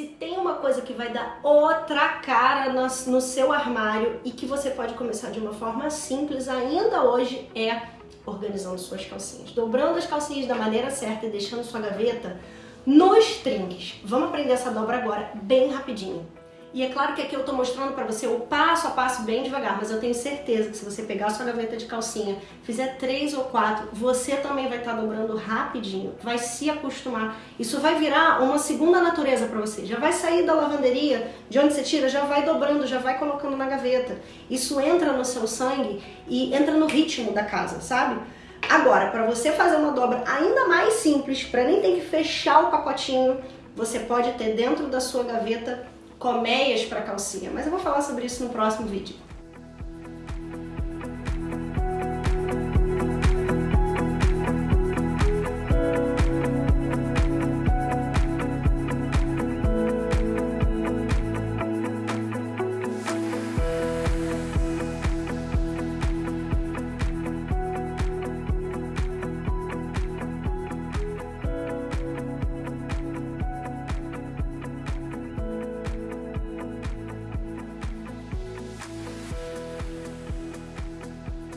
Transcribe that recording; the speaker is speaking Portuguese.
Se tem uma coisa que vai dar outra cara no, no seu armário e que você pode começar de uma forma simples ainda hoje é organizando suas calcinhas. Dobrando as calcinhas da maneira certa e deixando sua gaveta nos trinques. Vamos aprender essa dobra agora, bem rapidinho. E é claro que aqui eu tô mostrando para você o passo a passo bem devagar, mas eu tenho certeza que se você pegar a sua gaveta de calcinha, fizer três ou quatro, você também vai estar tá dobrando rapidinho, vai se acostumar. Isso vai virar uma segunda natureza para você. Já vai sair da lavanderia, de onde você tira, já vai dobrando, já vai colocando na gaveta. Isso entra no seu sangue e entra no ritmo da casa, sabe? Agora, para você fazer uma dobra ainda mais simples, para nem ter que fechar o pacotinho, você pode ter dentro da sua gaveta colmeias para calcinha, mas eu vou falar sobre isso no próximo vídeo.